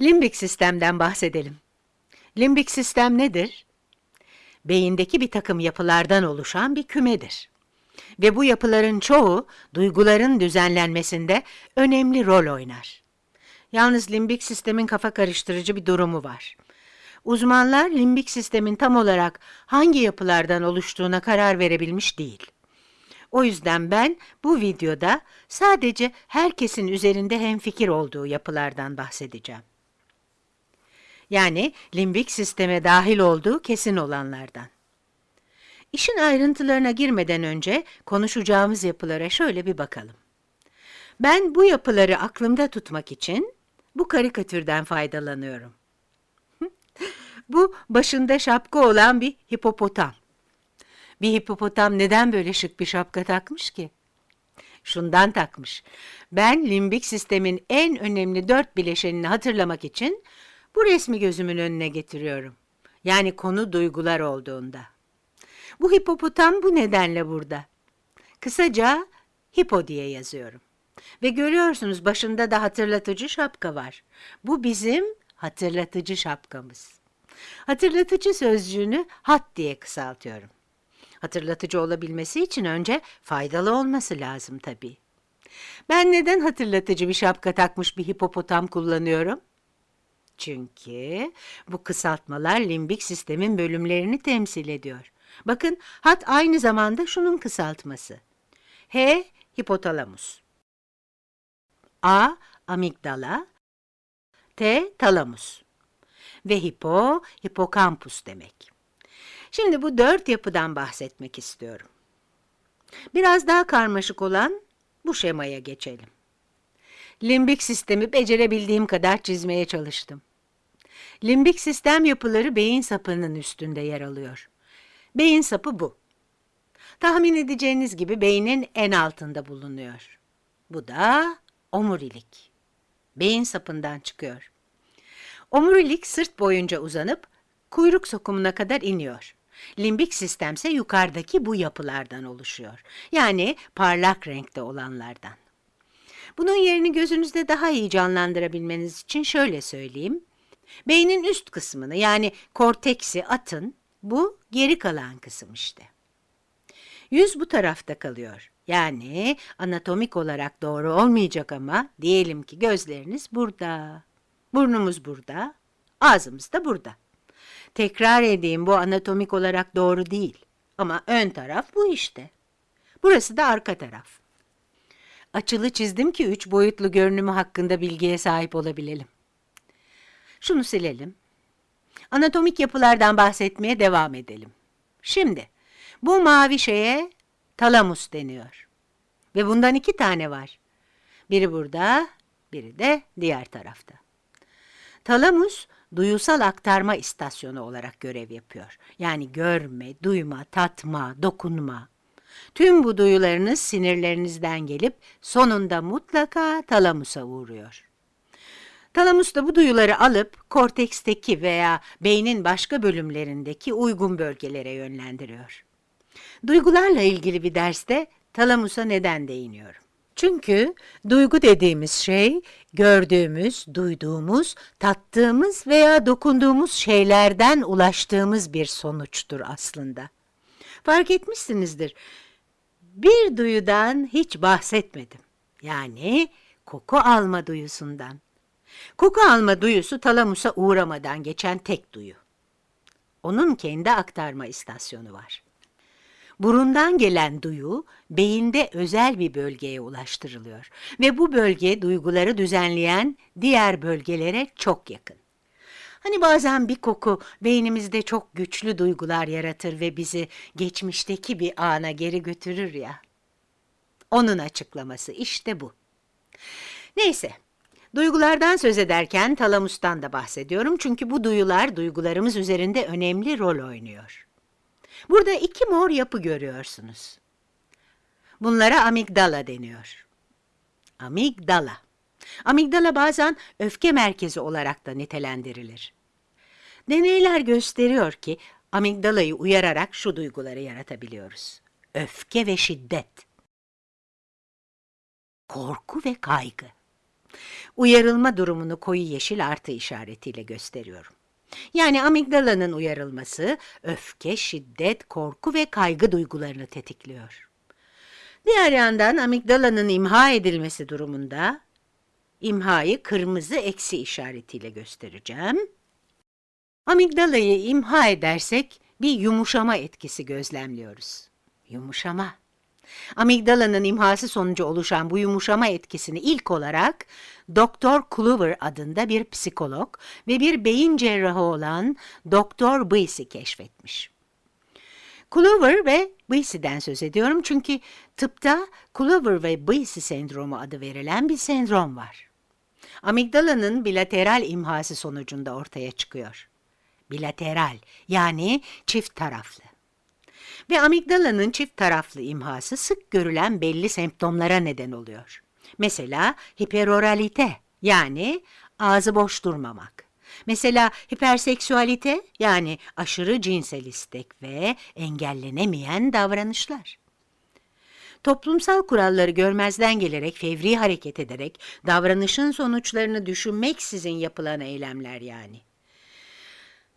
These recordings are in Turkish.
Limbik sistemden bahsedelim. Limbik sistem nedir? Beyindeki bir takım yapılardan oluşan bir kümedir. Ve bu yapıların çoğu duyguların düzenlenmesinde önemli rol oynar. Yalnız limbik sistemin kafa karıştırıcı bir durumu var. Uzmanlar limbik sistemin tam olarak hangi yapılardan oluştuğuna karar verebilmiş değil. O yüzden ben bu videoda sadece herkesin üzerinde hemfikir olduğu yapılardan bahsedeceğim. Yani limbik sisteme dahil olduğu kesin olanlardan. İşin ayrıntılarına girmeden önce konuşacağımız yapılara şöyle bir bakalım. Ben bu yapıları aklımda tutmak için bu karikatürden faydalanıyorum. bu başında şapka olan bir hipopotam. Bir hipopotam neden böyle şık bir şapka takmış ki? Şundan takmış. Ben limbik sistemin en önemli dört bileşenini hatırlamak için bu resmi gözümün önüne getiriyorum. Yani konu duygular olduğunda. Bu hipopotam bu nedenle burada. Kısaca hipo diye yazıyorum. Ve görüyorsunuz başında da hatırlatıcı şapka var. Bu bizim hatırlatıcı şapkamız. Hatırlatıcı sözcüğünü hat diye kısaltıyorum. Hatırlatıcı olabilmesi için önce faydalı olması lazım tabii. Ben neden hatırlatıcı bir şapka takmış bir hipopotam kullanıyorum? Çünkü bu kısaltmalar limbik sistemin bölümlerini temsil ediyor. Bakın hat aynı zamanda şunun kısaltması. H hipotalamus. A amigdala. T talamus. Ve hipo hipokampus demek. Şimdi bu dört yapıdan bahsetmek istiyorum. Biraz daha karmaşık olan bu şemaya geçelim. Limbik sistemi becerebildiğim kadar çizmeye çalıştım. Limbik sistem yapıları beyin sapının üstünde yer alıyor. Beyin sapı bu. Tahmin edeceğiniz gibi beynin en altında bulunuyor. Bu da omurilik. Beyin sapından çıkıyor. Omurilik sırt boyunca uzanıp kuyruk sokumuna kadar iniyor. Limbik sistemse yukarıdaki bu yapılardan oluşuyor. Yani parlak renkte olanlardan. Bunun yerini gözünüzde daha iyi canlandırabilmeniz için şöyle söyleyeyim. Beynin üst kısmını yani korteksi atın, bu geri kalan kısım işte. Yüz bu tarafta kalıyor. Yani anatomik olarak doğru olmayacak ama diyelim ki gözleriniz burada, burnumuz burada, ağzımız da burada. Tekrar edeyim bu anatomik olarak doğru değil ama ön taraf bu işte. Burası da arka taraf. Açılı çizdim ki üç boyutlu görünümü hakkında bilgiye sahip olabilelim. Şunu silelim. Anatomik yapılardan bahsetmeye devam edelim. Şimdi bu mavi şeye talamus deniyor. Ve bundan iki tane var. Biri burada, biri de diğer tarafta. Talamus duyusal aktarma istasyonu olarak görev yapıyor. Yani görme, duyma, tatma, dokunma. Tüm bu duyularınız sinirlerinizden gelip sonunda mutlaka talamusa uğruyor. Talamus da bu duyuları alıp korteksteki veya beynin başka bölümlerindeki uygun bölgelere yönlendiriyor. Duygularla ilgili bir derste talamusa neden değiniyorum? Çünkü duygu dediğimiz şey gördüğümüz, duyduğumuz, tattığımız veya dokunduğumuz şeylerden ulaştığımız bir sonuçtur aslında. Fark etmişsinizdir. Bir duyudan hiç bahsetmedim. Yani koku alma duyusundan. Koku alma duyusu talamusa uğramadan geçen tek duyu. Onun kendi aktarma istasyonu var. Burundan gelen duyu beyinde özel bir bölgeye ulaştırılıyor ve bu bölge duyguları düzenleyen diğer bölgelere çok yakın. Hani bazen bir koku beynimizde çok güçlü duygular yaratır ve bizi geçmişteki bir ana geri götürür ya. Onun açıklaması işte bu. Neyse, duygulardan söz ederken talamustan da bahsediyorum çünkü bu duyular duygularımız üzerinde önemli rol oynuyor. Burada iki mor yapı görüyorsunuz. Bunlara amigdala deniyor. Amigdala. Amigdala bazen öfke merkezi olarak da nitelendirilir. Deneyler gösteriyor ki amigdalayı uyararak şu duyguları yaratabiliyoruz. Öfke ve şiddet. Korku ve kaygı. Uyarılma durumunu koyu yeşil artı işaretiyle gösteriyorum. Yani amigdalanın uyarılması öfke, şiddet, korku ve kaygı duygularını tetikliyor. Diğer yandan amigdalanın imha edilmesi durumunda imhayı kırmızı eksi işaretiyle göstereceğim. Amigdalayı imha edersek bir yumuşama etkisi gözlemliyoruz. Yumuşama. Amigdalanın imhası sonucu oluşan bu yumuşama etkisini ilk olarak Dr. Kluver adında bir psikolog ve bir beyin cerrahı olan Dr. Buissy keşfetmiş. Kluver ve Buissy'den söz ediyorum çünkü tıpta Kluver ve Buissy sendromu adı verilen bir sendrom var. Amigdalanın bilateral imhası sonucunda ortaya çıkıyor. Bilateral yani çift taraflı. Ve amigdalanın çift taraflı imhası sık görülen belli semptomlara neden oluyor. Mesela hiperoralite yani ağzı boş durmamak. Mesela hiperseksüalite yani aşırı cinsel istek ve engellenemeyen davranışlar. Toplumsal kuralları görmezden gelerek, fevri hareket ederek, davranışın sonuçlarını düşünmeksizin yapılan eylemler yani.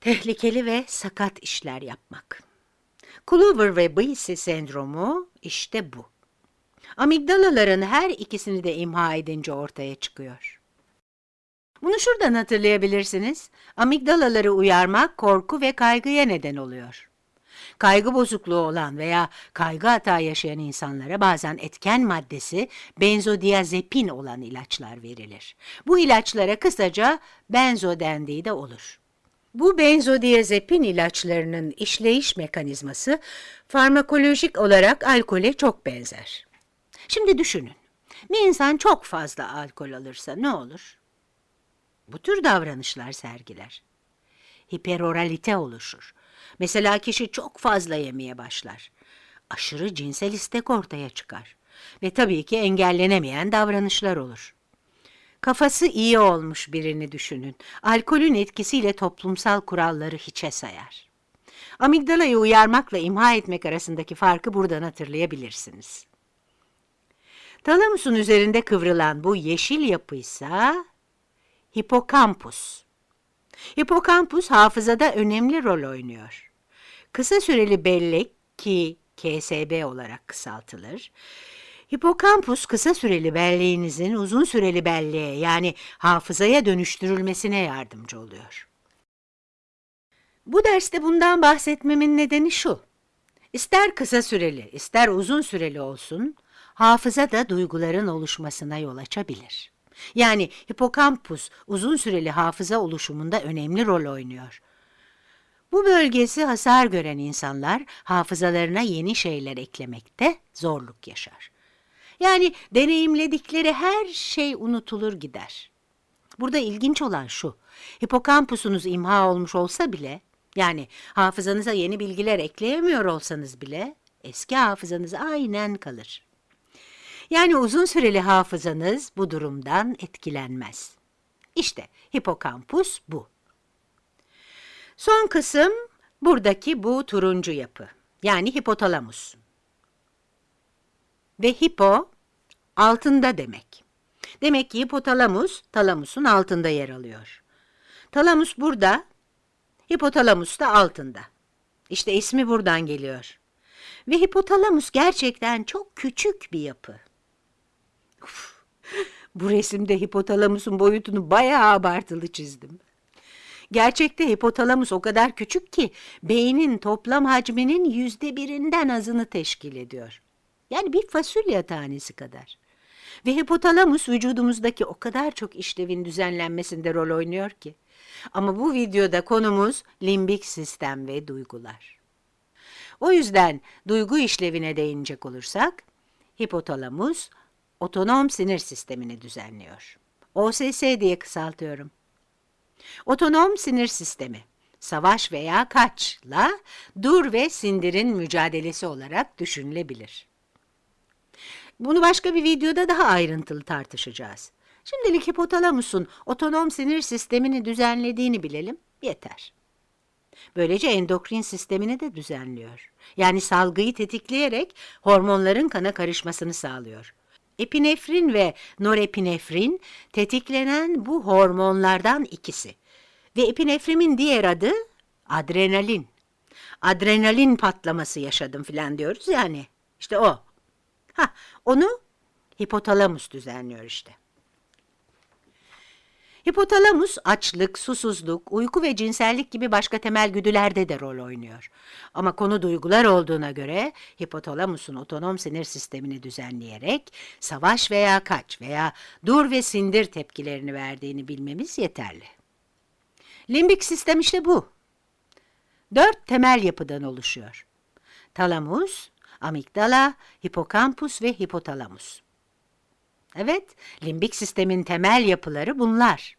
Tehlikeli ve sakat işler yapmak. Kluver ve Buissy sendromu işte bu. Amigdalaların her ikisini de imha edince ortaya çıkıyor. Bunu şuradan hatırlayabilirsiniz. Amigdalaları uyarmak korku ve kaygıya neden oluyor. Kaygı bozukluğu olan veya kaygı hata yaşayan insanlara bazen etken maddesi benzodiazepin olan ilaçlar verilir. Bu ilaçlara kısaca benzo dendiği de olur. Bu benzodiazepin ilaçlarının işleyiş mekanizması farmakolojik olarak alkole çok benzer. Şimdi düşünün, bir insan çok fazla alkol alırsa ne olur? Bu tür davranışlar sergiler. Hiperoralite oluşur. Mesela kişi çok fazla yemeye başlar. Aşırı cinsel istek ortaya çıkar. Ve tabii ki engellenemeyen davranışlar olur. Kafası iyi olmuş birini düşünün. Alkolün etkisiyle toplumsal kuralları hiçe sayar. Amigdalayı uyarmakla imha etmek arasındaki farkı buradan hatırlayabilirsiniz. Talamusun üzerinde kıvrılan bu yeşil yapıysa hipokampus. Hipokampus hafızada önemli rol oynuyor. Kısa süreli bellek ki KSB olarak kısaltılır, Hipokampus kısa süreli belleğinizin uzun süreli belleğe yani hafızaya dönüştürülmesine yardımcı oluyor. Bu derste bundan bahsetmemin nedeni şu. İster kısa süreli, ister uzun süreli olsun, hafıza da duyguların oluşmasına yol açabilir. Yani hipokampus uzun süreli hafıza oluşumunda önemli rol oynuyor. Bu bölgesi hasar gören insanlar hafızalarına yeni şeyler eklemekte zorluk yaşar. Yani deneyimledikleri her şey unutulur gider. Burada ilginç olan şu, hipokampusunuz imha olmuş olsa bile, yani hafızanıza yeni bilgiler ekleyemiyor olsanız bile, eski hafızanız aynen kalır. Yani uzun süreli hafızanız bu durumdan etkilenmez. İşte hipokampus bu. Son kısım buradaki bu turuncu yapı, yani hipotalamus. Ve hipo altında demek. Demek ki hipotalamus talamusun altında yer alıyor. Talamus burada, hipotalamus da altında. İşte ismi buradan geliyor. Ve hipotalamus gerçekten çok küçük bir yapı. Bu resimde hipotalamusun boyutunu bayağı abartılı çizdim. Gerçekte hipotalamus o kadar küçük ki beynin toplam hacminin yüzde birinden azını teşkil ediyor. Yani bir fasulye tanesi kadar. Ve hipotalamus vücudumuzdaki o kadar çok işlevin düzenlenmesinde rol oynuyor ki. Ama bu videoda konumuz limbik sistem ve duygular. O yüzden duygu işlevine değinecek olursak, hipotalamus otonom sinir sistemini düzenliyor. OSS diye kısaltıyorum. Otonom sinir sistemi, savaş veya kaçla dur ve sindirin mücadelesi olarak düşünülebilir. Bunu başka bir videoda daha ayrıntılı tartışacağız. Şimdilik hipotalamusun otonom sinir sistemini düzenlediğini bilelim, yeter. Böylece endokrin sistemini de düzenliyor. Yani salgıyı tetikleyerek hormonların kana karışmasını sağlıyor. Epinefrin ve norepinefrin tetiklenen bu hormonlardan ikisi. Ve epinefrimin diğer adı adrenalin. Adrenalin patlaması yaşadım filan diyoruz yani. İşte o. Ha, onu hipotalamus düzenliyor işte. Hipotalamus açlık, susuzluk, uyku ve cinsellik gibi başka temel güdülerde de rol oynuyor. Ama konu duygular olduğuna göre hipotalamusun otonom sinir sistemini düzenleyerek savaş veya kaç veya dur ve sindir tepkilerini verdiğini bilmemiz yeterli. Limbik sistem işte bu. Dört temel yapıdan oluşuyor. Talamus, amigdala, hipokampus ve hipotalamus. Evet, limbik sistemin temel yapıları bunlar.